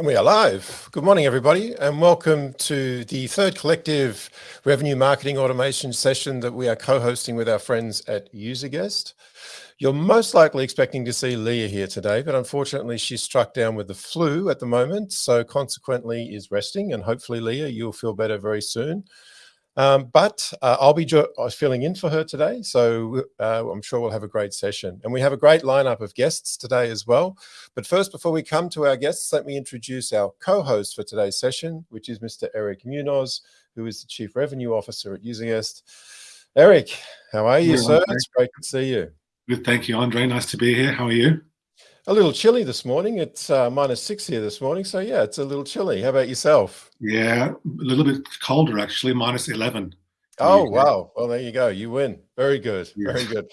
And we are live. Good morning, everybody, and welcome to the third collective revenue marketing automation session that we are co-hosting with our friends at UserGuest. You're most likely expecting to see Leah here today, but unfortunately she's struck down with the flu at the moment, so consequently is resting, and hopefully, Leah, you'll feel better very soon. Um, but uh, I'll be filling in for her today, so uh, I'm sure we'll have a great session. And we have a great lineup of guests today as well. But first, before we come to our guests, let me introduce our co-host for today's session, which is Mr. Eric Munoz, who is the Chief Revenue Officer at UserGuest. Eric, how are you, sir? It's great to see you. Good, thank you, Andre. Nice to be here. How are you? A little chilly this morning. It's uh, minus six here this morning. So yeah, it's a little chilly. How about yourself? Yeah, a little bit colder actually, minus 11. Oh, wow. Well, there you go. You win. Very good. Yes. Very good.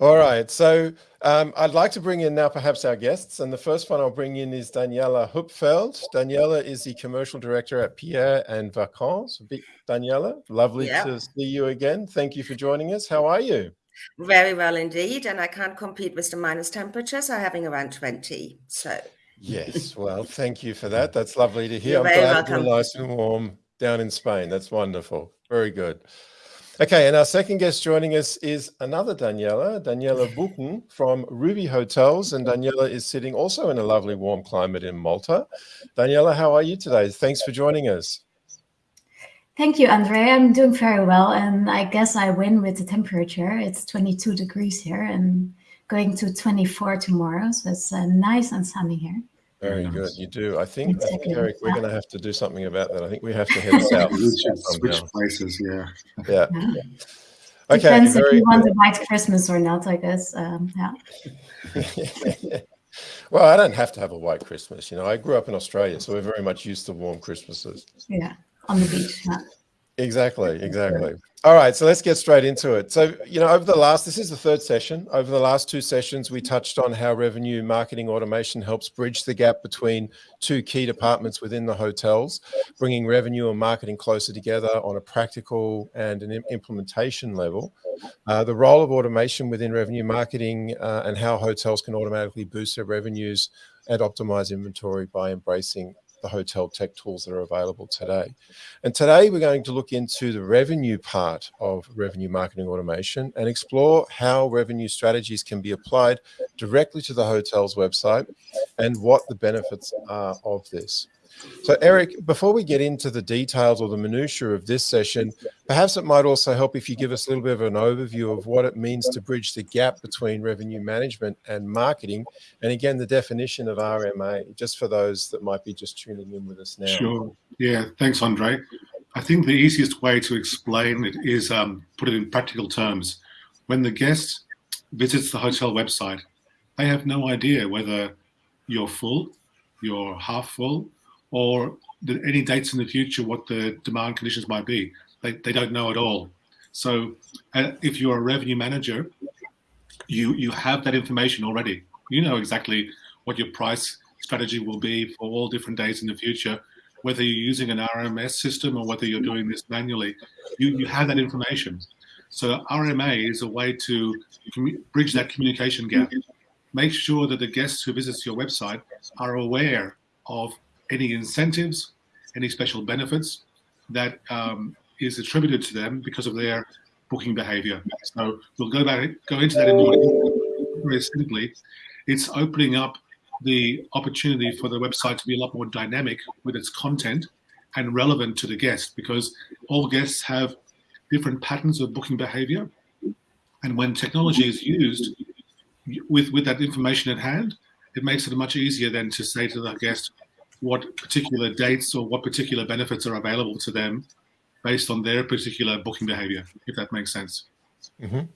All right. So um, I'd like to bring in now perhaps our guests. And the first one I'll bring in is Daniela Hupfeld. Daniela is the commercial director at Pierre and Vacances. Daniela, lovely yeah. to see you again. Thank you for joining us. How are you? Very well indeed. And I can't compete with the minus temperatures. I'm having around 20. So. Yes. Well, thank you for that. That's lovely to hear. You're I'm glad welcome. you're nice and warm down in Spain. That's wonderful. Very good. Okay, and our second guest joining us is another Daniela, Daniela Buchen from Ruby Hotels. And Daniela is sitting also in a lovely warm climate in Malta. Daniela, how are you today? Thanks for joining us. Thank you, Andre. I'm doing very well, and I guess I win with the temperature. It's 22 degrees here and going to 24 tomorrow, so it's uh, nice and sunny here. Very good. You do. I think, I think Eric, we're going to have to do something about that. I think we have to head south. switch places, yeah. Yeah. yeah. Okay. Depends if you want a white Christmas or not, I guess. Um, yeah. well, I don't have to have a white Christmas. You know, I grew up in Australia, so we're very much used to warm Christmases. Yeah on the beach. Exactly, exactly. All right, so let's get straight into it. So, you know, over the last, this is the third session. Over the last two sessions, we touched on how revenue marketing automation helps bridge the gap between two key departments within the hotels, bringing revenue and marketing closer together on a practical and an implementation level. Uh, the role of automation within revenue marketing uh, and how hotels can automatically boost their revenues and optimize inventory by embracing the hotel tech tools that are available today. And today we're going to look into the revenue part of revenue marketing automation and explore how revenue strategies can be applied directly to the hotel's website and what the benefits are of this. So Eric, before we get into the details or the minutiae of this session, perhaps it might also help if you give us a little bit of an overview of what it means to bridge the gap between revenue management and marketing. And again, the definition of RMA, just for those that might be just tuning in with us now. Sure. Yeah. Thanks, Andre. I think the easiest way to explain it is um, put it in practical terms. When the guest visits the hotel website, they have no idea whether you're full, you're half full, or the, any dates in the future what the demand conditions might be. They, they don't know at all. So uh, if you're a revenue manager, you you have that information already. You know exactly what your price strategy will be for all different days in the future, whether you're using an RMS system or whether you're doing this manually. You, you have that information. So RMA is a way to bridge that communication gap. Make sure that the guests who visits your website are aware of any incentives, any special benefits that um, is attributed to them because of their booking behavior. So we'll go back, go into that in more very simply. It's opening up the opportunity for the website to be a lot more dynamic with its content and relevant to the guest because all guests have different patterns of booking behavior. And when technology is used with, with that information at hand, it makes it much easier than to say to the guest, what particular dates or what particular benefits are available to them based on their particular booking behavior, if that makes sense. Mm -hmm.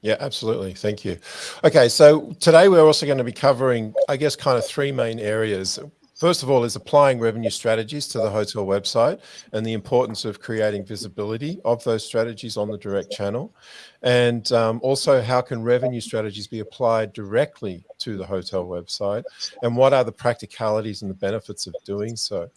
Yeah, absolutely. Thank you. Okay, so today we're also going to be covering, I guess, kind of three main areas. First of all is applying revenue strategies to the hotel website and the importance of creating visibility of those strategies on the direct channel. And um, also how can revenue strategies be applied directly to the hotel website and what are the practicalities and the benefits of doing so.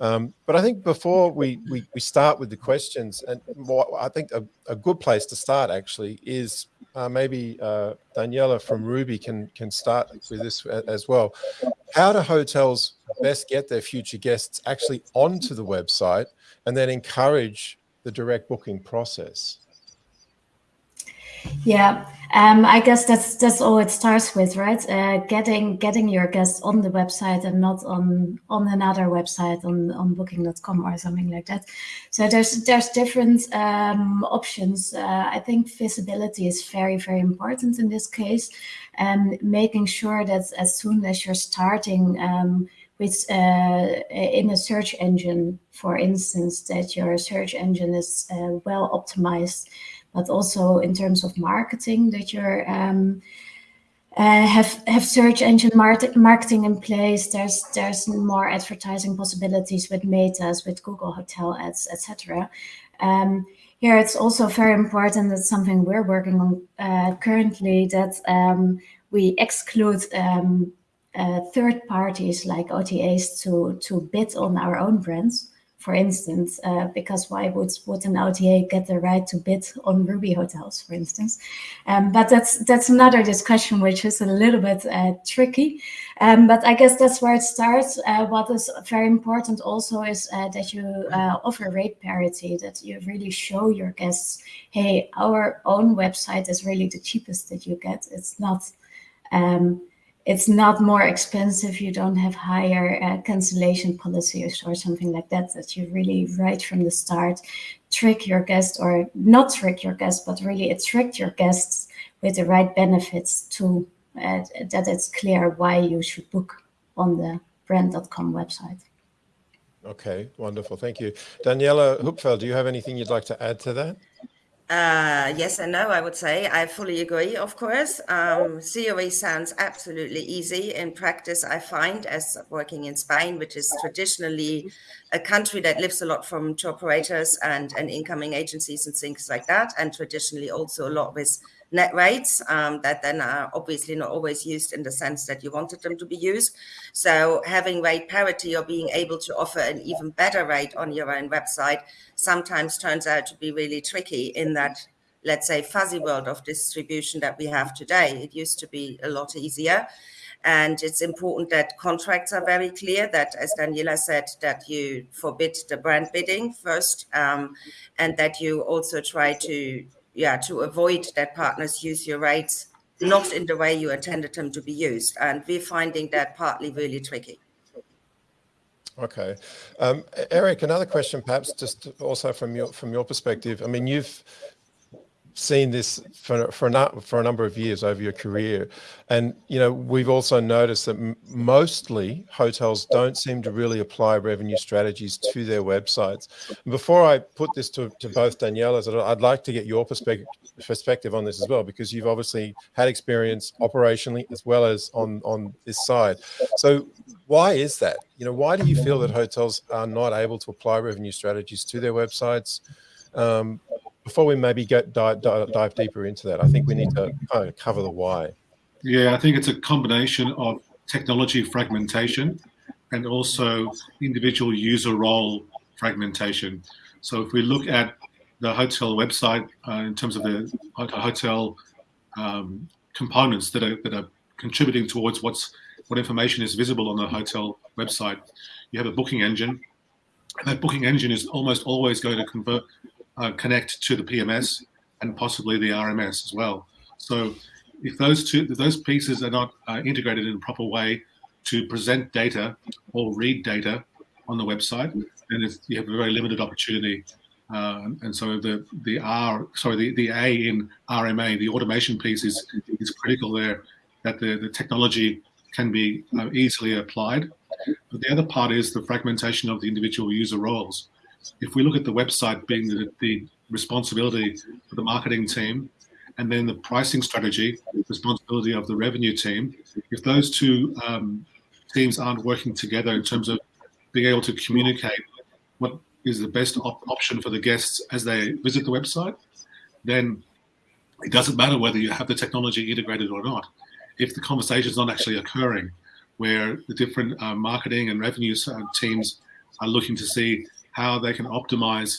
Um, but I think before we, we, we, start with the questions and what I think a, a good place to start actually is uh, maybe uh, Daniela from Ruby can can start with this as well. How do hotels best get their future guests actually onto the website and then encourage the direct booking process? Yeah, um, I guess that's that's all it starts with, right? Uh, getting getting your guests on the website and not on on another website on on Booking.com or something like that. So there's there's different um, options. Uh, I think visibility is very very important in this case, and making sure that as soon as you're starting. Um, with uh, in a search engine, for instance, that your search engine is uh, well optimized but also in terms of marketing that you're um, uh, have have search engine marketing in place. There's there's more advertising possibilities with Metas, with Google Hotel Ads, etc. Um, here, it's also very important. That's something we're working on uh, currently. That um, we exclude um, uh, third parties like OTAs to to bid on our own brands for instance, uh, because why would, would an OTA get the right to bid on Ruby hotels, for instance? Um, but that's that's another discussion, which is a little bit uh, tricky. Um, but I guess that's where it starts. Uh, what is very important also is uh, that you uh, offer rate parity, that you really show your guests, hey, our own website is really the cheapest that you get. It's not um, it's not more expensive. You don't have higher uh, cancellation policies or something like that, that you really right from the start trick your guest or not trick your guest, but really attract your guests with the right benefits to uh, that it's clear why you should book on the brand.com website. Okay, wonderful. Thank you. Daniela Hupfeld, do you have anything you'd like to add to that? Uh, yes and no, I would say. I fully agree, of course. Um, COE sounds absolutely easy. In practice, I find, as working in Spain, which is traditionally a country that lives a lot from tour operators and, and incoming agencies and things like that, and traditionally also a lot with net rates um, that then are obviously not always used in the sense that you wanted them to be used. So having rate parity or being able to offer an even better rate on your own website sometimes turns out to be really tricky in that let's say fuzzy world of distribution that we have today. It used to be a lot easier. And it's important that contracts are very clear that, as Daniela said, that you forbid the brand bidding first, um, and that you also try to yeah, to avoid that partners use your rates not in the way you intended them to be used. And we're finding that partly really tricky. Okay, um, Eric. Another question, perhaps, just also from your from your perspective. I mean, you've seen this for for a, for a number of years over your career, and you know we've also noticed that mostly hotels don't seem to really apply revenue strategies to their websites. Before I put this to, to both Daniela's, I'd like to get your perspective perspective on this as well because you've obviously had experience operationally as well as on on this side. So why is that? You know, why do you feel that hotels are not able to apply revenue strategies to their websites? Um, before we maybe get dive, dive, dive deeper into that, I think we need to kind of cover the why. Yeah, I think it's a combination of technology fragmentation and also individual user role fragmentation. So if we look at the hotel website uh, in terms of the hotel um, components that are that are contributing towards what's what information is visible on the hotel website, you have a booking engine. And that booking engine is almost always going to convert uh, connect to the PMS and possibly the RMS as well. So if those two, if those pieces are not uh, integrated in a proper way to present data or read data on the website, then you have a very limited opportunity. Uh, and so the the R, sorry, the, the A in RMA, the automation piece is is critical there, that the, the technology can be uh, easily applied. But the other part is the fragmentation of the individual user roles if we look at the website being the, the responsibility for the marketing team, and then the pricing strategy, responsibility of the revenue team, if those two um, teams aren't working together in terms of being able to communicate what is the best op option for the guests as they visit the website, then it doesn't matter whether you have the technology integrated or not. If the conversation is not actually occurring, where the different uh, marketing and revenue uh, teams are looking to see how they can optimize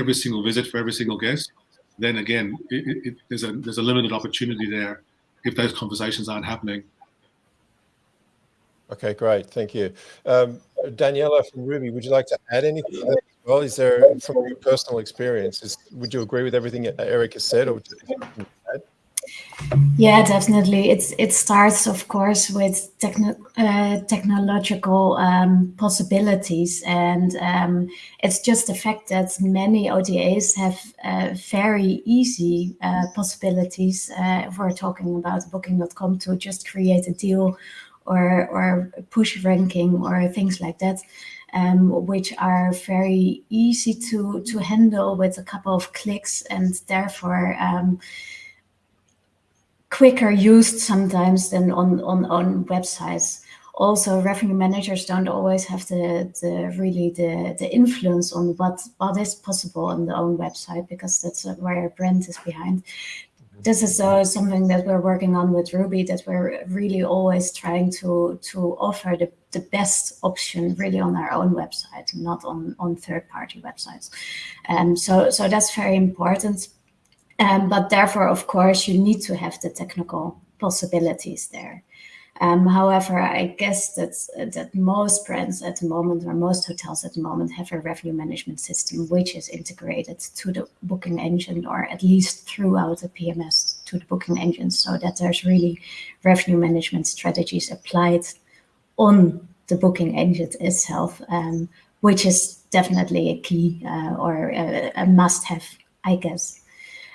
every single visit for every single guest, then again, it, it, there's a there's a limited opportunity there if those conversations aren't happening. Okay, great. Thank you. Um, Daniela from Ruby, would you like to add anything? Well, is there, from your personal experience, is, would you agree with everything Eric has said, or yeah, definitely. It's it starts, of course, with techno uh, technological um, possibilities, and um, it's just the fact that many OTAs have uh, very easy uh, possibilities. Uh, if we're talking about Booking.com to just create a deal, or or push ranking, or things like that. Um, which are very easy to to handle with a couple of clicks, and therefore um, quicker used sometimes than on, on, on websites. Also, revenue managers don't always have the, the really the, the influence on what, what is possible on the own website because that's where a brand is behind. This is uh, something that we're working on with Ruby that we're really always trying to to offer the, the best option really on our own website, not on, on third-party websites. And um, so, so that's very important um, but therefore, of course, you need to have the technical possibilities there. Um, however, I guess that that most brands at the moment, or most hotels at the moment, have a revenue management system which is integrated to the booking engine, or at least throughout the PMS to the booking engine, so that there's really revenue management strategies applied on the booking engine itself, um, which is definitely a key uh, or a, a must-have, I guess.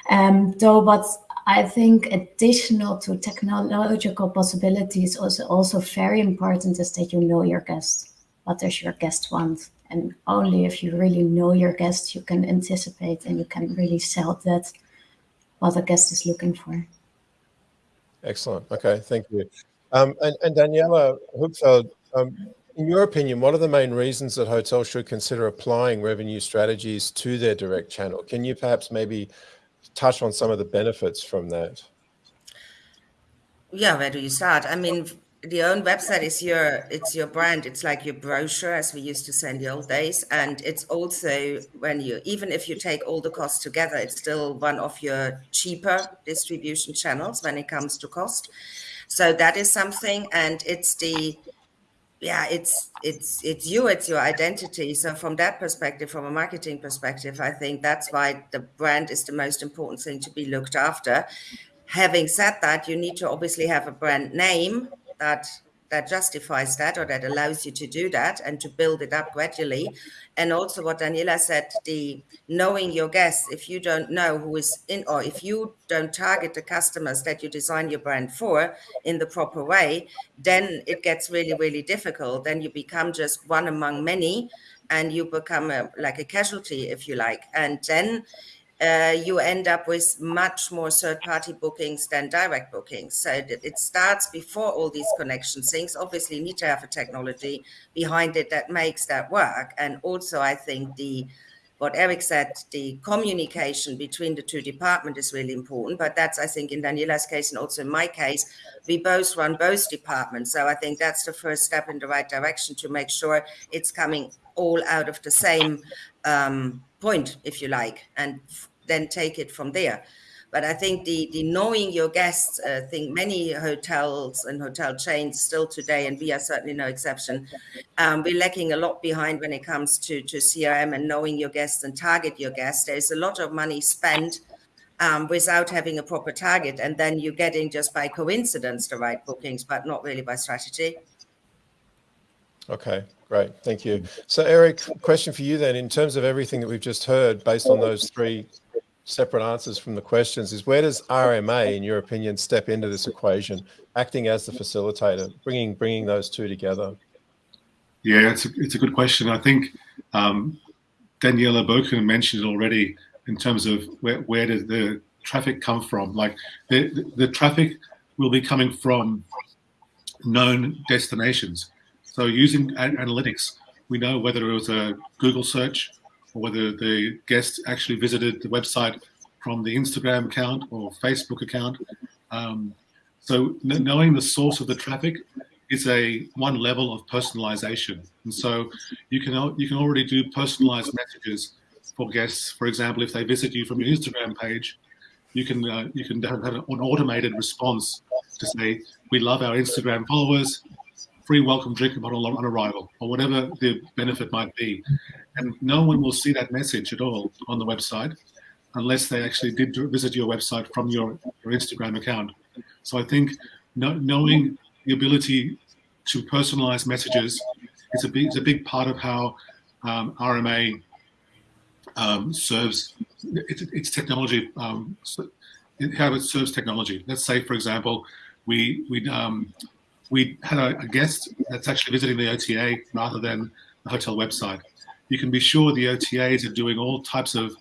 Um, though what I think additional to technological possibilities also also very important is that you know your guest. What does your guest want? And only if you really know your guest, you can anticipate and you can really sell that what the guest is looking for. Excellent. Okay, thank you. Um, and, and, Daniela Hupfeld, um, in your opinion, what are the main reasons that hotels should consider applying revenue strategies to their direct channel? Can you perhaps maybe touch on some of the benefits from that? Yeah, where do you start? I mean, the own website is your it's your brand it's like your brochure as we used to say in the old days and it's also when you even if you take all the costs together it's still one of your cheaper distribution channels when it comes to cost so that is something and it's the yeah it's it's it's you it's your identity. So from that perspective from a marketing perspective i think that's why the brand is the most important thing to be looked after. Having said that you need to obviously have a brand name that that justifies that or that allows you to do that and to build it up gradually. And also what Daniela said, the knowing your guests, if you don't know who is in or if you don't target the customers that you design your brand for in the proper way, then it gets really, really difficult. Then you become just one among many and you become a, like a casualty, if you like. And then uh, you end up with much more third-party bookings than direct bookings. So it starts before all these connection things. Obviously, you need to have a technology behind it that makes that work. And also, I think the what Eric said, the communication between the two departments is really important. But that's, I think, in Daniela's case and also in my case, we both run both departments. So I think that's the first step in the right direction to make sure it's coming all out of the same um, point, if you like, and then take it from there. But I think the, the knowing your guests, I uh, think many hotels and hotel chains still today, and we are certainly no exception, um, we're lacking a lot behind when it comes to, to CRM and knowing your guests and target your guests. There's a lot of money spent um, without having a proper target. And then you're getting just by coincidence the right bookings, but not really by strategy. Okay, great. Thank you. So Eric, question for you then, in terms of everything that we've just heard, based on those three separate answers from the questions is where does RMA, in your opinion, step into this equation, acting as the facilitator, bringing bringing those two together? Yeah, it's a, it's a good question. I think um, Daniela Buchen mentioned it already in terms of where, where does the traffic come from? Like the, the, the traffic will be coming from known destinations. So using analytics, we know whether it was a Google search whether the guest actually visited the website from the Instagram account or Facebook account. Um, so knowing the source of the traffic is a one level of personalization. And so you can you can already do personalized messages for guests. For example, if they visit you from your Instagram page, you can uh, you can have an automated response to say, "We love our Instagram followers free welcome drink upon arrival, or whatever the benefit might be. And no one will see that message at all on the website unless they actually did visit your website from your, your Instagram account. So I think no, knowing the ability to personalize messages is a big, is a big part of how um, RMA um, serves its, its technology, um, how it serves technology. Let's say, for example, we we um, we had a, a, guest that's actually visiting the OTA rather than the hotel website. You can be sure the OTAs are doing all types of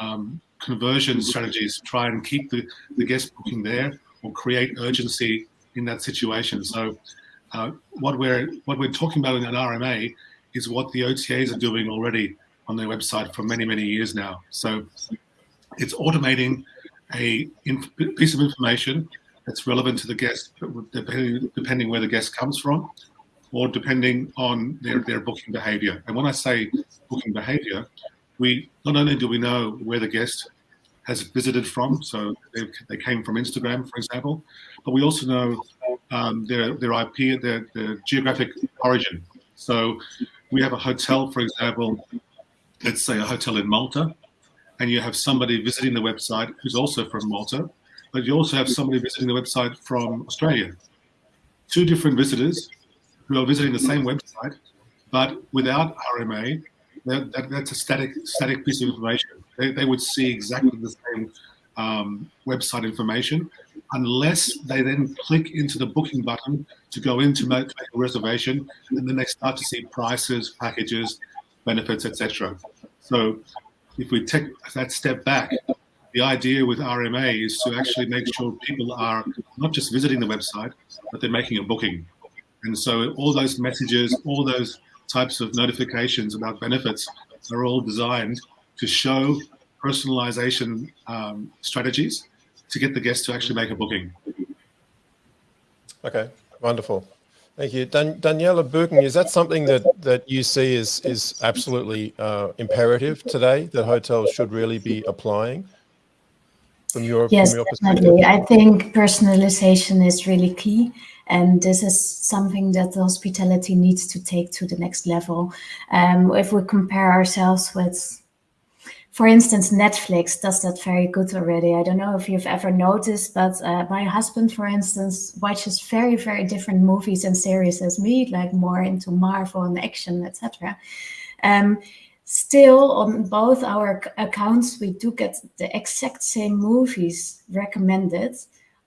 um, conversion strategies to try and keep the, the guest booking there or create urgency in that situation. So uh, what we're what we're talking about in an RMA is what the OTAs are doing already on their website for many many years now. So it's automating a piece of information that's relevant to the guest, depending, depending where the guest comes from, or depending on their, their booking behavior. And when I say booking behavior, we not only do we know where the guest has visited from, so they, they came from Instagram, for example, but we also know um, their their IP, their, their geographic origin. So we have a hotel, for example, let's say a hotel in Malta, and you have somebody visiting the website who's also from Malta, but you also have somebody visiting the website from Australia. Two different visitors who are visiting the same website, but without RMA, that, that, that's a static static piece of information. They, they would see exactly the same um, website information unless they then click into the booking button to go into make, a reservation, and then they start to see prices, packages, benefits, etc. So if we take that step back, the idea with RMA is to actually make sure people are not just visiting the website, but they're making a booking. And so all those messages, all those types of notifications about benefits are all designed to show personalization um, strategies to get the guest to actually make a booking. Okay, wonderful. Thank you. Dan Daniela Buchen, is that something that, that you see is, is absolutely uh, imperative today that hotels should really be applying? From your, yes, from your definitely. I think personalization is really key. And this is something that hospitality needs to take to the next level. Um, if we compare ourselves with for instance, Netflix does that very good already. I don't know if you've ever noticed, but uh, my husband, for instance, watches very, very different movies and series as me, like more into Marvel and action, etc. Um, still, on both our accounts, we do get the exact same movies recommended.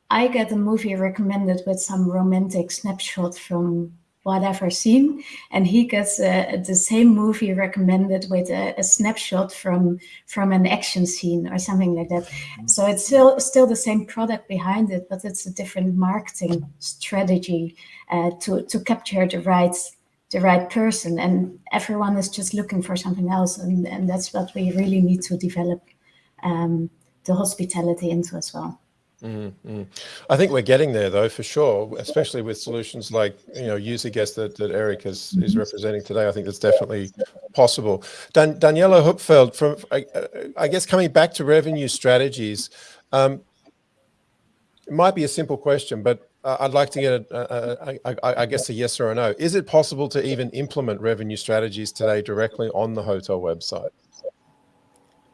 I get a movie recommended with some romantic snapshot from whatever scene and he gets uh, the same movie recommended with a, a, snapshot from from an action scene or something like that mm-hmm. so it's still still the same product behind it but it's a different marketing strategy uh, to to capture the right the right person and everyone is just looking for something else and, and that's what we really need to develop um, the hospitality into as well Mm -hmm. I think we're getting there though, for sure, especially with solutions like, you know, UserGuest that, that Eric is, is mm-hmm. representing today. I think that's definitely possible. Dan Daniela Hupfeld, from, I, I, guess coming back to revenue strategies, um, it might be a simple question, but I'd like to get, a, a, a, I guess, a yes or a no. Is it possible to even implement revenue strategies today directly on the hotel website?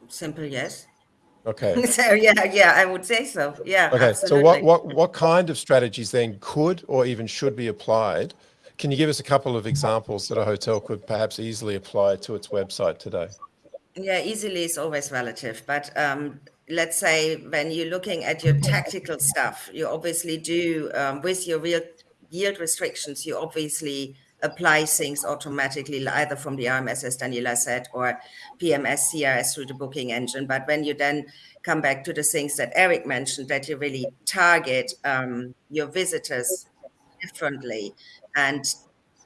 Simple yes. Okay. So yeah, yeah, I would say so. Yeah. Okay. Absolutely. So what what what kind of strategies then could or even should be applied? Can you give us a couple of examples that a hotel could perhaps easily apply to its website today? Yeah, easily is always relative, but um, let's say when you're looking at your tactical stuff, you obviously do um, with your real yield restrictions, you obviously apply things automatically either from the RMS, as Daniela said, or PMS, CRS through the booking engine. But when you then come back to the things that Eric mentioned, that you really target um, your visitors differently and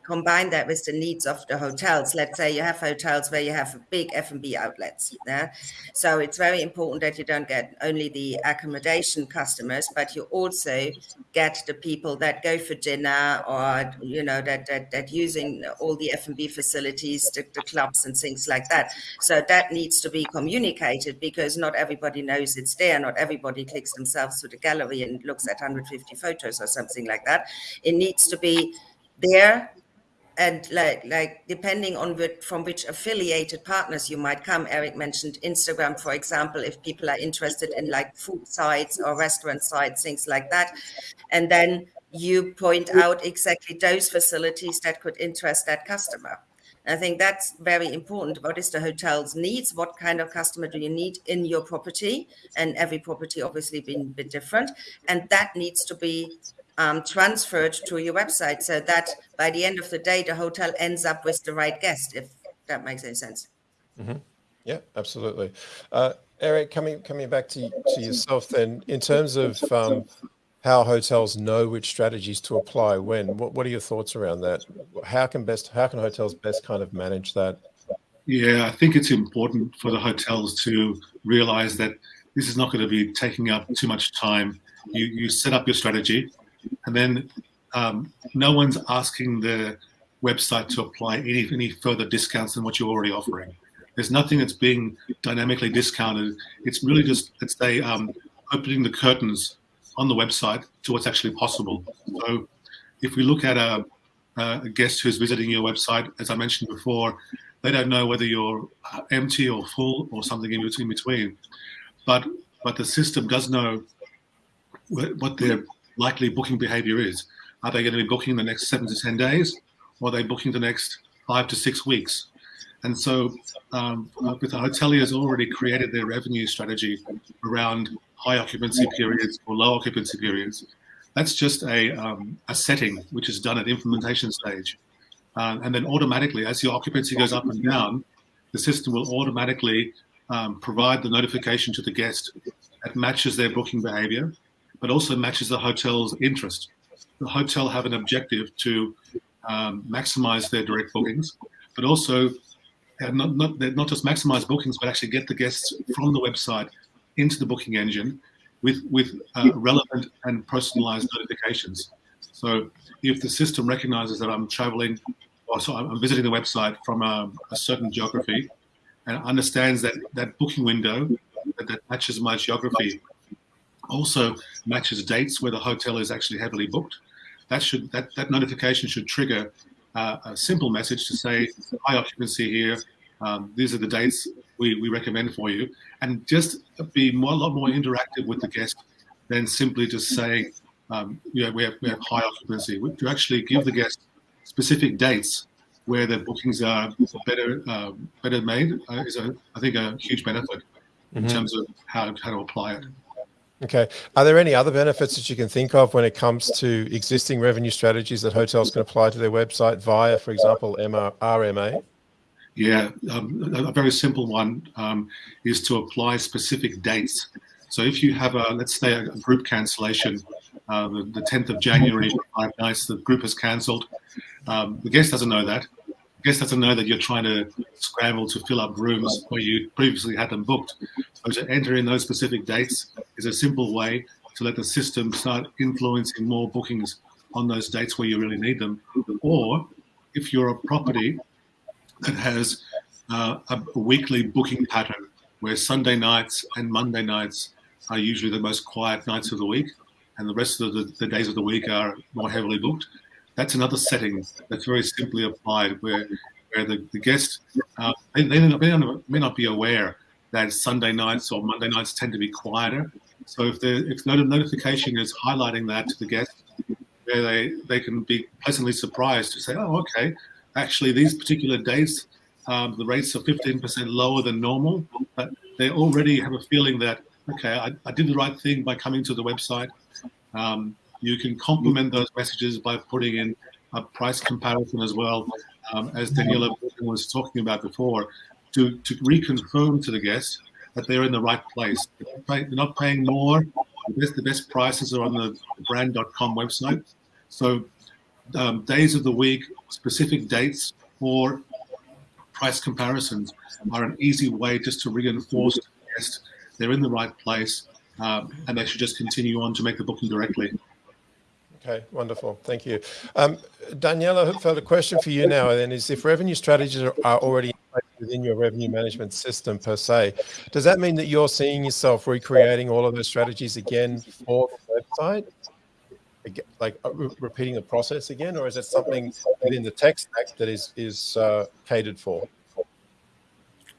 combine that with the needs of the hotels. Let's say you have hotels where you have big F&B outlets. Yeah? So it's very important that you don't get only the accommodation customers, but you also get the people that go for dinner or, you know, that, that, that using all the F&B facilities, the, the clubs and things like that. So that needs to be communicated because not everybody knows it's there. Not everybody clicks themselves to the gallery and looks at 150 photos or something like that. It needs to be there and like like depending on which, from which affiliated partners you might come eric mentioned instagram for example if people are interested in like food sites or restaurant sites things like that and then you point out exactly those facilities that could interest that customer I think that's very important. What is the hotel's needs? What kind of customer do you need in your property? And every property obviously being a bit different. And that needs to be um, transferred to your website so that by the end of the day, the hotel ends up with the right guest, if that makes any sense. Mm-hmm. Yeah, absolutely. Uh, Eric, coming coming back to, to yourself then, in terms of um, how hotels know which strategies to apply when, what, what are your thoughts around that? How can best how can hotels best kind of manage that? Yeah, I think it's important for the hotels to realize that this is not going to be taking up too much time. You you set up your strategy, and then um, no one's asking the website to apply any, any further discounts than what you're already offering. There's nothing that's being dynamically discounted. It's really just, let's say, um, opening the curtains on the website to what's actually possible. So if we look at a, a guest who's visiting your website, as I mentioned before, they don't know whether you're empty or full or something in between. But but the system does know what their likely booking behavior is. Are they going to be booking the next seven to 10 days? Or are they booking the next five to six weeks? And so um, with the hoteliers already created their revenue strategy around high occupancy periods or low occupancy periods. That's just a, um, a setting which is done at implementation stage. Uh, and then automatically, as your occupancy goes up and down, the system will automatically um, provide the notification to the guest that matches their booking behavior but also matches the hotel's interest. The hotel have an objective to um, maximize their direct bookings, but also uh, not, not, not just maximize bookings, but actually get the guests from the website into the booking engine with, with uh, relevant and personalized notifications. So if the system recognizes that I'm traveling or so I'm visiting the website from a, a certain geography and understands that that booking window that, that matches my geography also matches dates where the hotel is actually heavily booked. That should that, that notification should trigger uh, a simple message to say high occupancy here. Um, these are the dates we, we recommend for you, and just be more, a lot more interactive with the guest than simply just saying, um, you know, we have, we have high occupancy. To actually give the guest specific dates where the bookings are better uh, better made uh, is, a, I think, a huge benefit in mm -hmm. terms of how, how to apply it. Okay. Are there any other benefits that you can think of when it comes to existing revenue strategies that hotels can apply to their website via, for example, MR, RMA? Yeah, um, a very simple one um, is to apply specific dates. So if you have a, let's say, a group cancellation, uh, the, the, 10th of January, five nights, the group has cancelled. Um, the guest doesn't know that guest doesn't know that you're trying to scramble to fill up rooms where you previously had them booked. So to enter in those specific dates is a simple way to let the system start influencing more bookings on those dates where you really need them. Or if you're a property that has uh, a, a weekly booking pattern where Sunday nights and Monday nights are usually the most quiet nights of the week, and the rest of the, the days of the week are more heavily booked that's another setting that's very simply applied where where the, the guest uh, they, they may, not, be aware that Sunday nights or Monday nights tend to be quieter. So if the if notification is highlighting that to the guest, where they they can be pleasantly surprised to say, oh, okay, actually these particular days um, the rates are 15% lower than normal, but they already have a feeling that okay, I, I did the right thing by coming to the website. Um, you can complement those messages by putting in a price comparison as well, um, as Daniela was talking about before, to, to reconfirm to the guests that they're in the right place. They're not paying more. The best, the best prices are on the brand.com website. So um, days of the week, specific dates, or price comparisons are an easy way just to reinforce to the guest they're in the right place um, and they should just continue on to make the booking directly. Okay, wonderful. Thank you. Um, Daniela Hupfeld, a question for you now then is if revenue strategies are, already within your revenue management system per se, does that mean that you're seeing yourself recreating all of those strategies again for the website? like uh, re repeating the process again, or is it something within the tech stack that is is uh, catered for?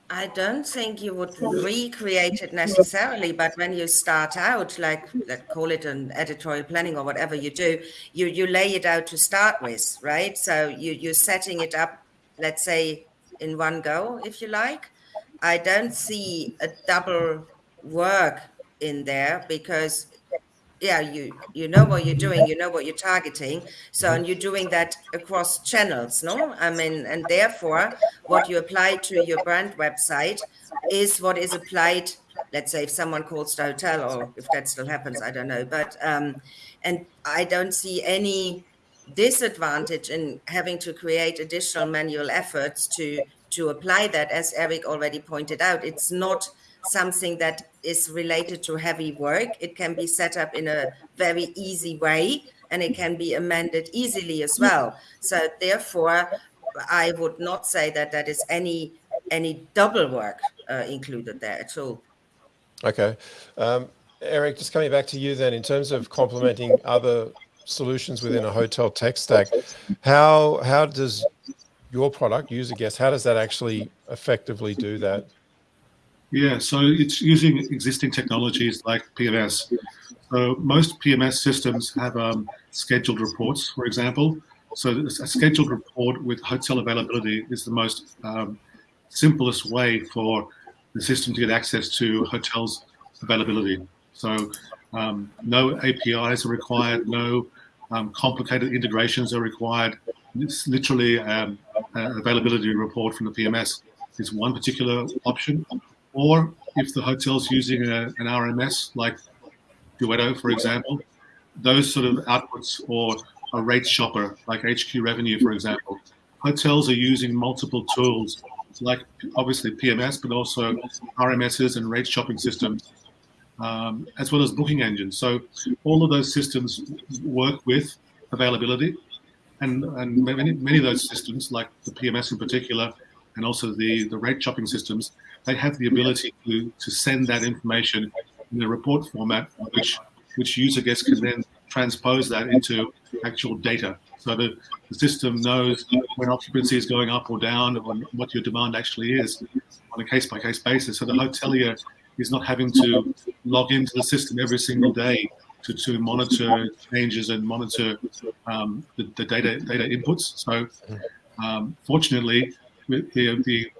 I don't think you would recreate it necessarily, but when you start out, like let's call it an editorial planning or whatever you do, you you lay it out to start with, right? So you you're setting it up, let's say, in one go, if you like. I don't see a double work in there because yeah you you know what you're doing you know what you're targeting. So and you're doing that across channels no? I mean and therefore what you apply to your brand website is what is applied let's say if someone calls the hotel or if that still happens i don't know. But um and i don't see any disadvantage in having to create additional manual efforts to to apply that as eric already pointed out. It's not something that is related to heavy work. It can be set up in a very easy way and it can be amended easily as well. So therefore, I would not say that that is any any double work uh, included there at all. Okay. Um, Eric, just coming back to you then, in terms of complementing other solutions within a hotel tech stack, how how does your product, UserGuest, how does that actually effectively do that? Yeah, so it's using existing technologies like PMS. So most PMS systems have um, scheduled reports, for example. So a scheduled report with hotel availability is the most um, simplest way for the system to get access to hotels availability. So um, no APIs are required, no um, complicated integrations are required. It's literally um, an availability report from the PMS is one particular option or if the hotel's using a, an RMS like Duetto, for example, those sort of outputs or a rate shopper like HQ Revenue, for example. Hotels are using multiple tools like obviously PMS, but also RMSs and rate shopping systems, um, as well as booking engines. So all of those systems work with availability. And, and many, many of those systems, like the PMS in particular, and also the, the rate shopping systems, they have the ability to, to send that information in a report format, which which user guests can then transpose that into actual data. So the, the system knows when occupancy is going up or down and what your demand actually is on a case-by-case -case basis. So the hotelier is not having to log into the system every single day to, to monitor changes and monitor um, the, the, data data inputs. So um, fortunately, the, the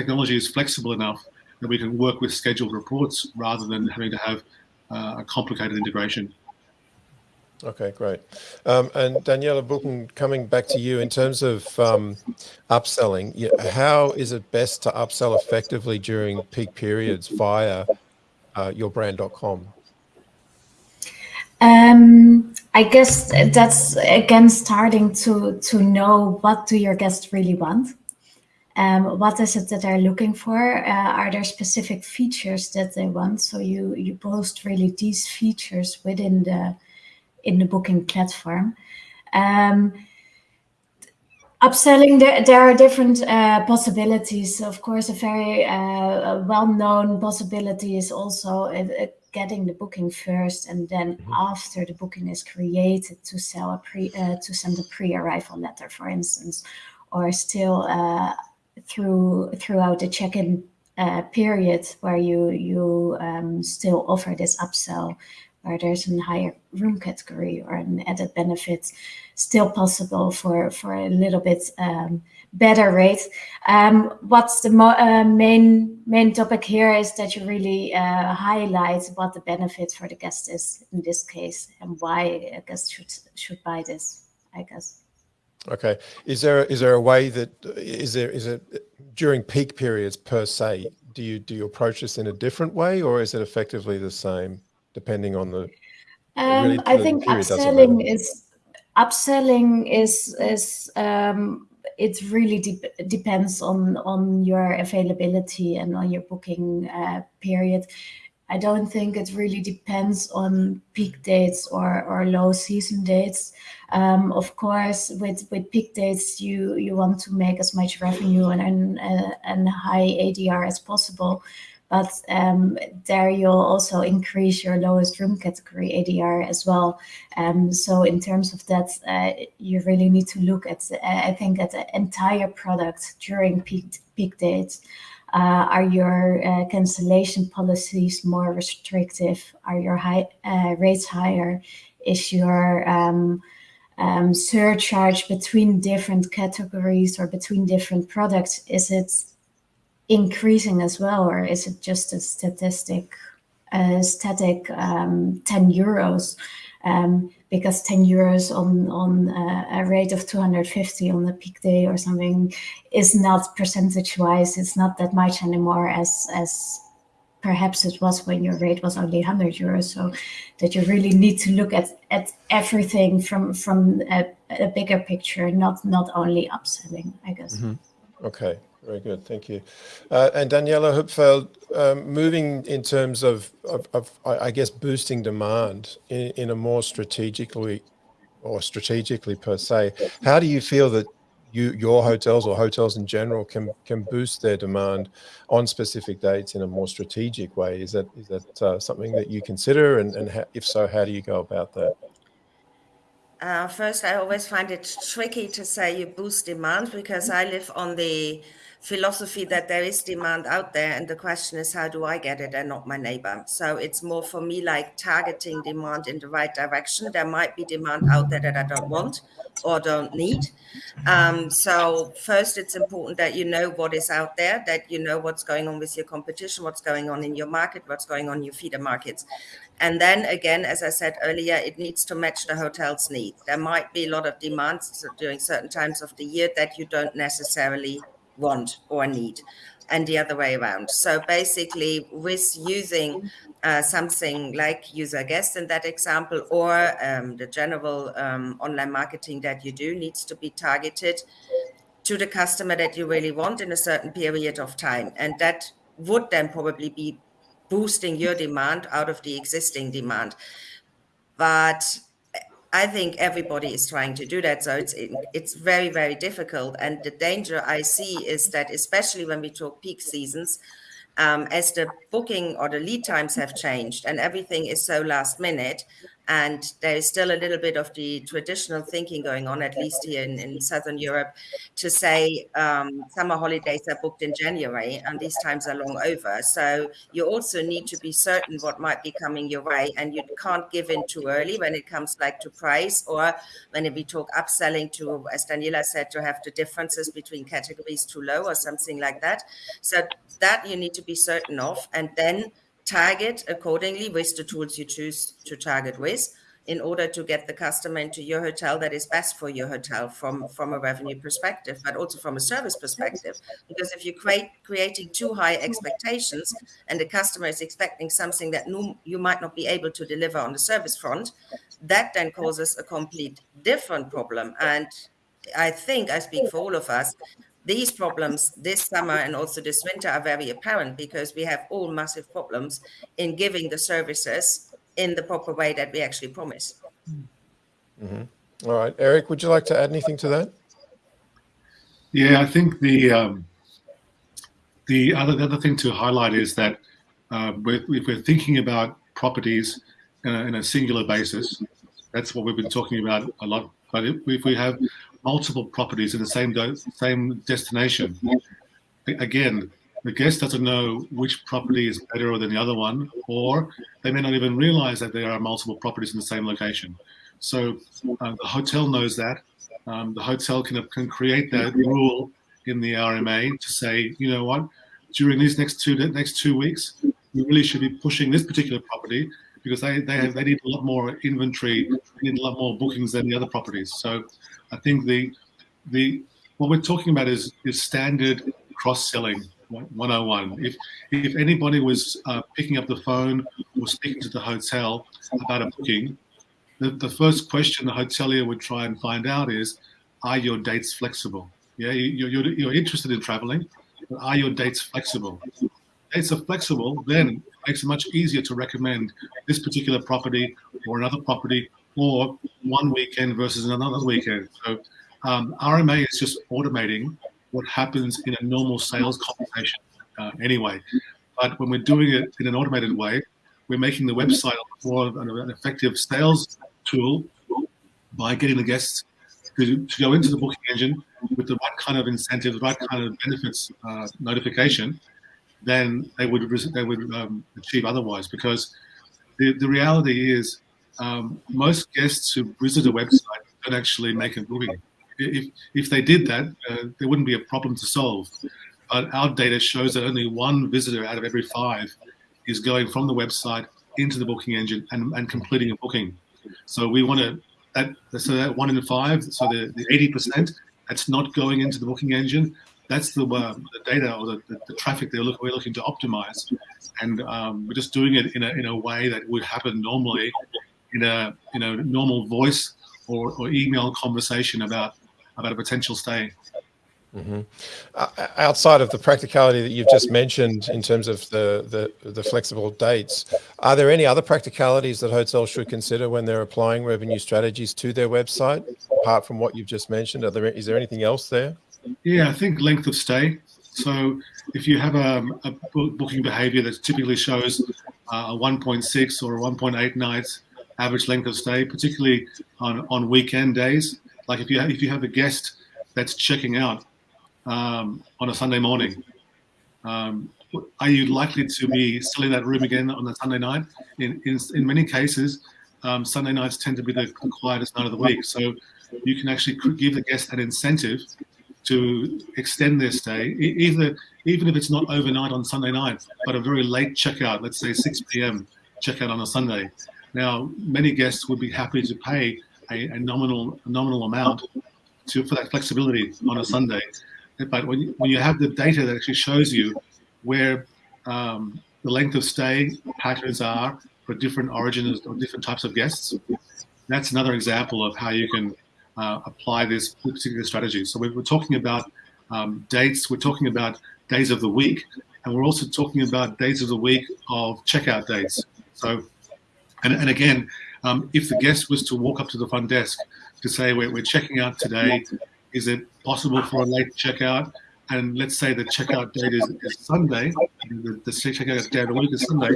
technology is flexible enough that we can work with scheduled reports rather than having to have uh, a complicated integration. Okay, great. Um, and Daniela Buchen, coming back to you in terms of um, upselling, how is it best to upsell effectively during peak periods via uh, yourbrand.com? Um, I guess that's again starting to to know what do your guests really want um, what is it that they're looking for? Uh, are there specific features that they want? So you you post really these features within the in the booking platform. Um, upselling there, there are different uh, possibilities of course a very uh, well-known possibility is also uh, uh getting the booking first and then mm -hmm. after the booking is created to sell a pre uh, to send a pre-arrival letter for instance or still uh, through throughout the check-in uh, period where you you um, still offer this upsell where there's a higher room category or an added benefit still possible for for a little bit um, better rate. Um, what's the uh, main main topic here is that you really uh, highlight what the benefit for the guest is in this case and why a guest should should buy this. I guess. Okay. Is there is there a way that is there is it during peak periods per se? Do you do you approach this in a different way, or is it effectively the same depending on the? Um, really, I think upselling is upselling is is um, it really de depends on on your availability and on your booking uh, period. I don't think it really depends on peak dates or, or low season dates. Um, of course, with, with peak dates, you, you want to make as much revenue and, and, uh, and high ADR as possible. But um, there you'll also increase your lowest room category ADR as well. Um, so in terms of that, uh, you really need to look at, uh, I think, at the entire product during peak peak dates. Uh, are your uh, cancellation policies more restrictive? Are your high, uh, rates higher? Is your um, um, surcharge between different categories or between different products, is it increasing as well, or is it just a statistic, a static um, 10 euros? Um, because 10 euros on on uh, a rate of 250 on the peak day or something is not percentage wise it's not that much anymore as as perhaps it was when your rate was only 100 euros so that you really need to look at at everything from from a, a bigger picture not not only upselling i guess mm -hmm. Okay very good, thank you. Uh, and Daniela Hupfeld, um, moving in terms of, of, of, I guess, boosting demand in, in a more strategically or strategically per se, how do you feel that you, your hotels or hotels in general can can boost their demand on specific dates in a more strategic way? Is that is that uh, something that you consider, and, and if so, how do you go about that? Uh, first, I always find it tricky to say you boost demand because I live on the philosophy that there is demand out there and the question is how do i get it and not my neighbor? So it's more for me like targeting demand in the right direction. There might be demand out there that i don't want or don't need. Um, so first it's important that you know what is out there that you know what's going on with your competition what's going on in your market what's going on in your feeder markets. And then again as i said earlier it needs to match the hotel's needs there might be a lot of demands during certain times of the year that you don't necessarily want or need and the other way around. So basically, with using uh, something like UserGuest in that example, or um, the general um, online marketing that you do needs to be targeted to the customer that you really want in a certain period of time. And that would then probably be boosting your demand out of the existing demand. But I think everybody is trying to do that. So it's it's very very difficult. And the danger I see is that especially when we talk peak seasons, um, as the booking or the lead times have changed and everything is so last minute, and there is still a little bit of the traditional thinking going on, at least here in, in Southern Europe, to say um, summer holidays are booked in January and these times are long over. So you also need to be certain what might be coming your way, and you can't give in too early when it comes like to price or when we talk upselling to, as Daniela said, to have the differences between categories too low or something like that. So that you need to be certain of, and then target accordingly with the tools you choose to target with in order to get the customer into your hotel that is best for your hotel from from a revenue perspective but also from a service perspective. Because if you create creating too high expectations and the customer is expecting something that no, you might not be able to deliver on the service front that then causes a complete different problem. And i think i speak for all of us these problems this summer and also this winter are very apparent because we have all massive problems in giving the services in the proper way that we actually promise. Mm -hmm. All right, Eric, would you like to add anything to that? Yeah, I think the um, the other the other thing to highlight is that uh, we're, if we're thinking about properties in a, in a singular basis, that's what we've been talking about a lot. But if, if we have multiple properties in the same same destination. Again, the guest doesn't know which property is better than the other one, or they may not even realize that there are multiple properties in the same location. So uh, the hotel knows that. Um, the hotel can, can create that rule in the RMA to say, you know what, during these next two next two weeks, we really should be pushing this particular property because they they, have, they need a lot more inventory, need a lot more bookings than the other properties. So I think the the what we're talking about is is standard cross selling 101. If if anybody was uh, picking up the phone or speaking to the hotel about a booking, the, the first question the hotelier would try and find out is, are your dates flexible? Yeah, you, you're, you're interested in traveling, but are your dates flexible? Dates are flexible, then it makes it much easier to recommend this particular property or another property or one weekend versus another weekend. So um, RMA is just automating what happens in a normal sales conversation uh, anyway. But when we're doing it in an automated way, we're making the website more of an effective sales tool by getting the guests to, to go into the booking engine with the right kind of incentive, the right kind of benefits uh, notification, than they would they would um, achieve otherwise. Because the, the reality is, um, most guests who visit a website don't actually make a booking. If, if they did that, uh, there wouldn't be a problem to solve. But our data shows that only one visitor out of every five is going from the website into the booking engine and, and completing a booking. So we want to that so that one in five, so the, the 80% that's not going into the booking engine, that's the, uh, the data or the, the, the traffic they're look, we're looking to optimize. And um, we're just doing it in a, in a way that would happen normally in a, in a normal voice or, or email conversation about, about a potential stay. Mm-hmm. Uh, outside of the practicality that you've just mentioned in terms of the, the, the flexible dates, are there any other practicalities that hotels should consider when they're applying revenue strategies to their website, apart from what you've just mentioned? Are there is there anything else there? Yeah, I think length of stay. So if you have a, a booking behavior that typically shows uh, a 1.6 or a 1.8 nights average length of stay, particularly on, on weekend days, like if you have, if you have a guest that's checking out um, on a Sunday morning. Um, are you likely to be selling that room again on a Sunday night? In, in, in many cases, um, Sunday nights tend to be the, the quietest night of the week. So you can actually give the guest an incentive to extend their stay, either even if it's not overnight on Sunday night, but a very late checkout, let's say 6 p.m. checkout on a Sunday. Now, many guests would be happy to pay a, a nominal a nominal amount to, for that flexibility on a Sunday. But when you, when you have the data that actually shows you where um, the length of stay patterns are for different origins or different types of guests, that's another example of how you can uh, apply this particular strategy. So we're, we're talking about um, dates, we're talking about days of the week, and we're also talking about days of the week of checkout dates. So, and, and again, um, if the guest was to walk up to the front desk to say, we're, we're checking out today, is it possible for a late checkout? And let's say the checkout date is, is Sunday, the, the checkout day of the week is Sunday,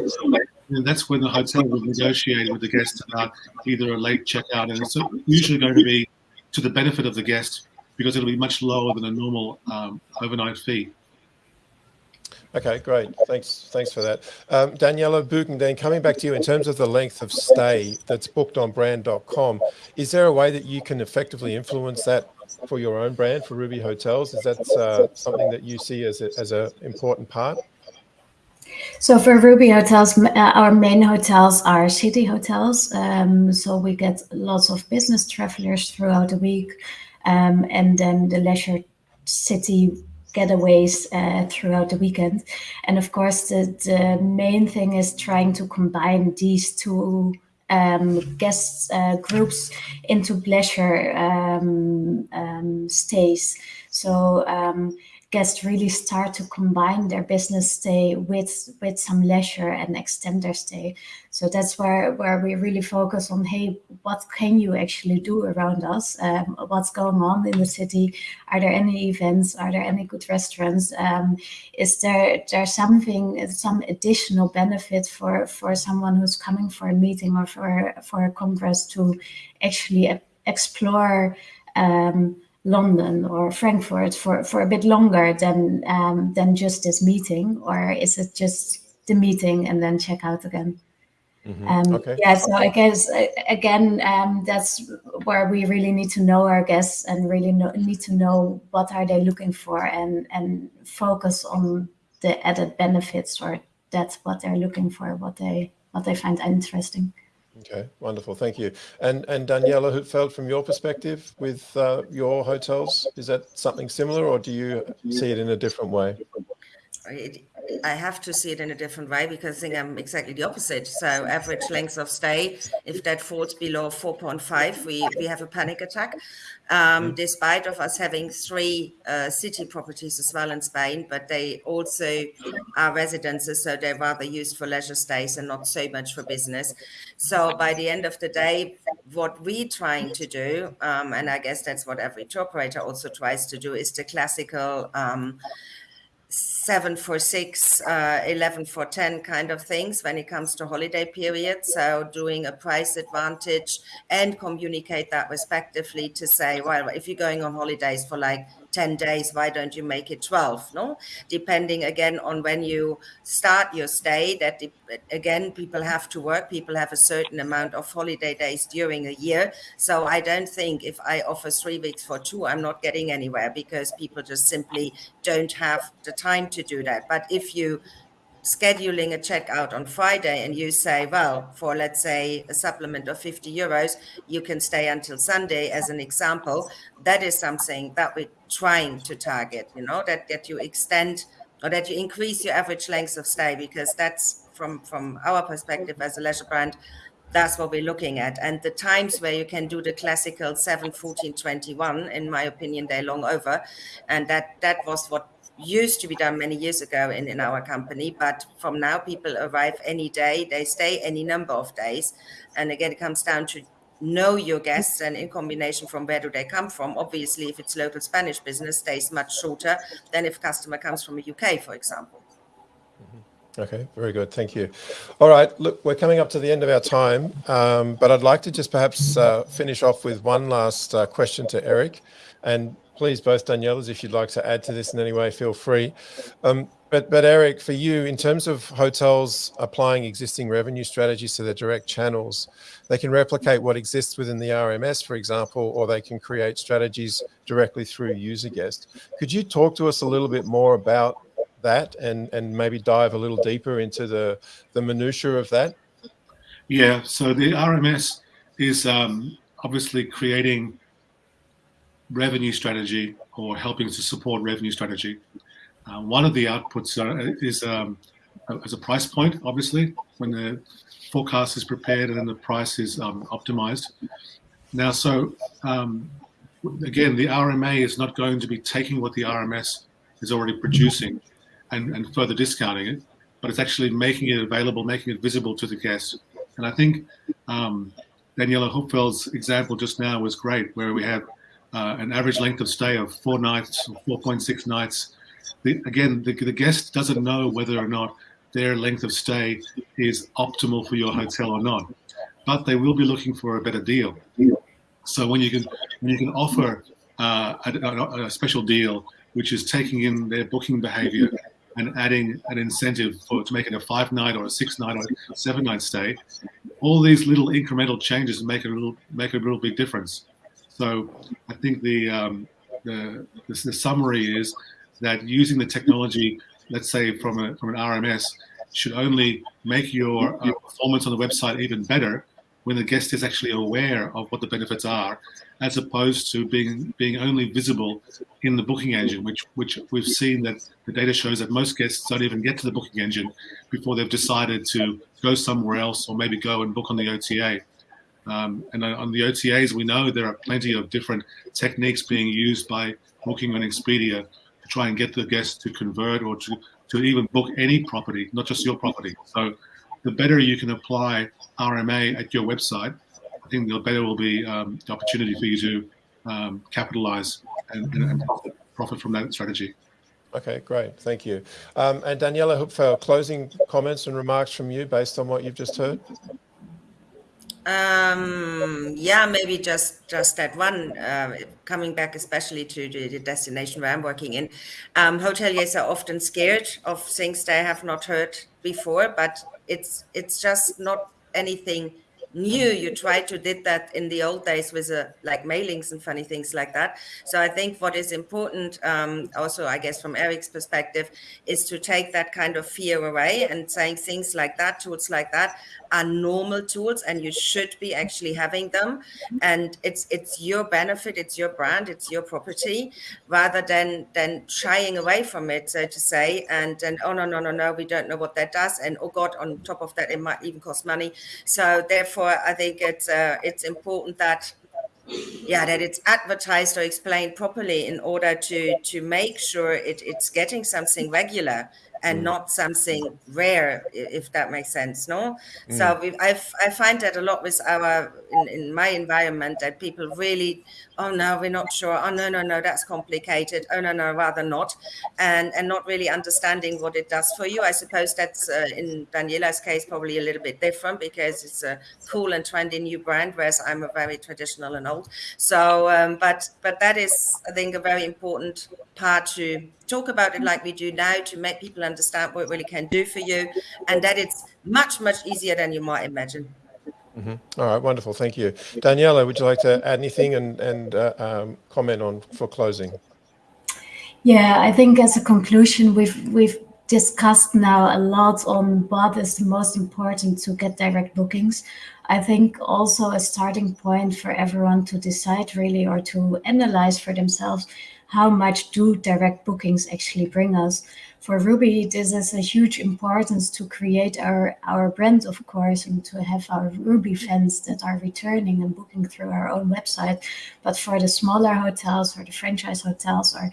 and that's when the hotel will negotiate with the guest about either a late checkout, and it's usually going to be to the benefit of the guest because it'll be much lower than a normal um, overnight fee. Okay, great. Thanks. Thanks for that. Um, Daniela Then coming back to you in terms of the length of stay that's booked on brand.com, is there a way that you can effectively influence that for your own brand for Ruby Hotels? Is that uh, something that you see as an important part? So for Ruby Hotels, uh, our main hotels are city hotels. Um, so we get lots of business travelers throughout the week, um, and then the leisure city getaways uh, throughout the weekend. And of course, the, the main thing is trying to combine these two um, guest uh, groups into pleasure um, um, stays. So um, guests really start to combine their business stay with with some leisure and extend their stay. So that's where where we really focus on, hey, what can you actually do around us? Um, what's going on in the city? Are there any events? Are there any good restaurants? Um, is there there something some additional benefit for for someone who's coming for a meeting or for for a congress to actually explore? Um, London or Frankfurt for, for a bit longer than um, than just this meeting, or is it just the meeting and then check out again? Mm-hmm. Um, okay. Yeah, so I guess again, um, that's where we really need to know our guests and really know, need to know what are they looking for and and focus on the added benefits or that's what they're looking for, what they what they find interesting. Okay, wonderful. Thank you. And and Daniela Hupfeld, from your perspective with uh, your hotels, is that something similar or do you see it in a different way? It, I have to see it in a different way because I think I'm exactly the opposite. So average length of stay, if that falls below 4.5, we, we have a panic attack. Um, mm. Despite of us having three uh, city properties as well in Spain, but they also are residences, so they're rather used for leisure stays and not so much for business. So by the end of the day, what we're trying to do, um, and I guess that's what every tour operator also tries to do, is the classical um, seven for six, uh, 11 for 10 kind of things when it comes to holiday periods. So doing a price advantage and communicate that respectively to say, well, if you're going on holidays for like 10 days why don't you make it 12 no? Depending again on when you start your stay that again people have to work people have a certain amount of holiday days during a year. So i don't think if i offer three weeks for two i'm not getting anywhere because people just simply don't have the time to do that. But if you scheduling a checkout on Friday and you say, well, for let's say a supplement of 50 euros, you can stay until Sunday as an example, that is something that we're trying to target, you know, that, that you extend or that you increase your average length of stay because that's from, from our perspective as a leisure brand, that's what we're looking at. And the times where you can do the classical 7, 14, 21, in my opinion, they're long over. And that that was what used to be done many years ago in, in our company, but from now people arrive any day, they stay any number of days. And again, it comes down to know your guests and in combination from where do they come from. Obviously, if it's local Spanish business, stays much shorter than if customer comes from the UK, for example. Mm-hmm. Okay, very good. Thank you. All right, look, we're coming up to the end of our time, um, but I'd like to just perhaps uh, finish off with one last uh, question to Eric. And please, both Danielas, if you'd like to add to this in any way, feel free. Um, but, but Eric, for you, in terms of hotels applying existing revenue strategies to their direct channels, they can replicate what exists within the RMS, for example, or they can create strategies directly through UserGuest. Could you talk to us a little bit more about that and, and maybe dive a little deeper into the, the minutiae of that? Yeah, so the RMS is um, obviously creating revenue strategy or helping to support revenue strategy. Uh, one of the outputs are, is um, as a price point, obviously, when the forecast is prepared and then the price is um, optimized. Now, so um, again, the RMA is not going to be taking what the RMS is already producing and, and further discounting it, but it's actually making it available, making it visible to the guest. And I think um, Daniela Hupfeld's example just now was great, where we have uh, an average length of stay of four nights, 4.6 nights. The, again, the, the guest doesn't know whether or not their length of stay is optimal for your hotel or not, but they will be looking for a better deal. So when you can when you can offer uh, a, a, special deal, which is taking in their booking behavior and adding an incentive for to make it a five night or a six night or seven night stay, all these little incremental changes make a little make a little big difference. So I think the, um, the, the, the, summary is that using the technology, let's say from, a, from an RMS, should only make your uh, performance on the website even better when the guest is actually aware of what the benefits are, as opposed to being being only visible in the booking engine, which which we've seen that the data shows that most guests don't even get to the booking engine before they've decided to go somewhere else or maybe go and book on the OTA. Um, and on the OTAs, we know there are plenty of different techniques being used by Booking and Expedia to try and get the guests to convert or to, to even book any property, not just your property. So the better you can apply RMA at your website, I think the better will be um, the opportunity for you to um, capitalize and, and, profit, profit, from that strategy. Okay, great. Thank you. Um, and Daniela Hupfeld, closing comments and remarks from you based on what you've just heard? Um, yeah, maybe just just that one. Uh, coming back, especially to the, destination where I'm working in, um, hoteliers are often scared of things they have not heard before, but it's it's just not anything new you tried to did that in the old days with uh, like mailings and funny things like that. So i think what is important um, also i guess from eric's perspective is to take that kind of fear away and saying things like that tools like that are normal tools and you should be actually having them. And it's it's your benefit it's your brand it's your property rather than than shying away from it so to say and and oh no no no no we don't know what that does and oh god on top of that it might even cost money. So therefore i think it's uh, it's important that yeah that it's advertised or explained properly in order to to make sure it, it's getting something regular and Mm. not something rare, if that makes sense. No, Mm. so we, I, I find that a lot with our in, in my environment that people really, oh no, we're not sure. Oh no, no, no, that's complicated. Oh no, no, rather not, and and not really understanding what it does for you. I suppose that's uh, in Daniela's case probably a little bit different because it's a cool and trendy new brand, whereas I'm a very traditional and old. So, um, but but that is, I think, a very important part to talk about it like we do now to make people understand what it really can do for you, and that it's much much easier than you might imagine. Mhm. All right, wonderful. Thank you. Daniela, would you like to add anything and, and uh, um, comment on for closing? Yeah, I think as a conclusion, we've we've discussed now a lot on what is the most important to get direct bookings. I think also a starting point for everyone to decide really or to analyze for themselves how much do direct bookings actually bring us. For Ruby, this is a huge importance to create our, our brand, of course, and to have our Ruby fans that are returning and booking through our own website. But for the smaller hotels or the franchise hotels or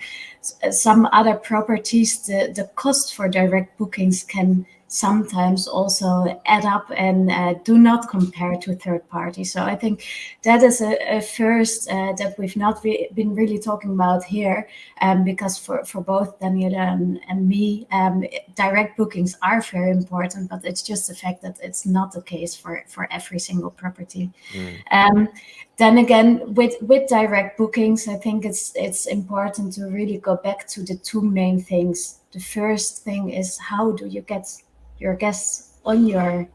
some other properties, the, the cost for direct bookings can sometimes also add up and uh, do not compare to third parties. So I think that is a, a first uh, that we've not re- been really talking about here, um, because for, for both Daniela and, and me, um, direct bookings are very important, but it's just the fact that it's not the case for, for every single property. Mm. Um, then again, with with direct bookings, I think it's it's important to really go back to the two main things. The first thing is how do you get your guests on your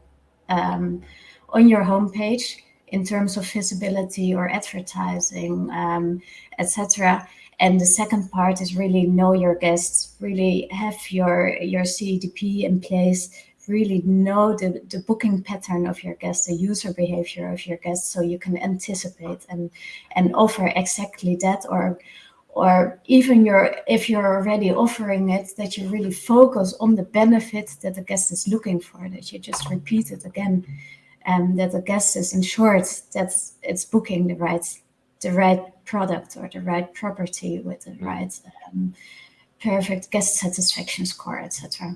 um, on your homepage in terms of visibility or advertising, um, etc. And the second part is really know your guests, really have your your CDP in place, really know the, the booking pattern of your guests, the user behavior of your guests, so you can anticipate and and offer exactly that or or even your if you're already offering it that you really focus on the benefit that the guest is looking for that you just repeat it again and that the guest is ensured that it's booking the right the right product or the right property with the right um, perfect guest satisfaction score etc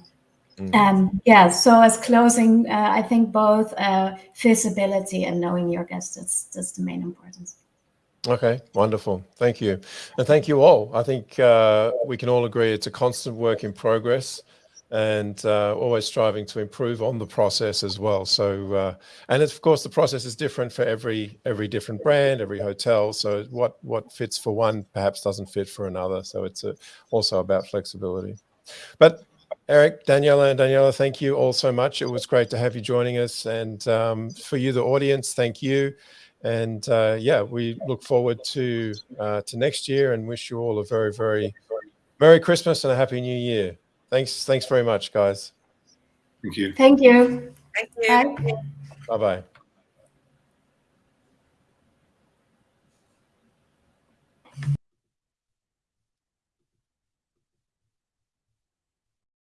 Mm. um, yeah so as closing uh, i think both uh, visibility and knowing your guests that's that's the main importance Okay, wonderful. Thank you. And thank you all. I think uh, we can all agree it's a constant work in progress and uh, always striving to improve on the process as well. So, uh, and of course, the process is different for every every different brand, every hotel. So, what what fits for one perhaps doesn't fit for another. So, it's a, also about flexibility. But Eric, Daniela, and Daniela, thank you all so much. It was great to have you joining us, and um, for you, the audience, thank you. And uh, yeah, we look forward to uh, to next year and wish you all a very, very Merry Christmas and a Happy New Year. Thanks, thanks very much, guys. Thank you. thank you Thank you. Bye. Bye bye.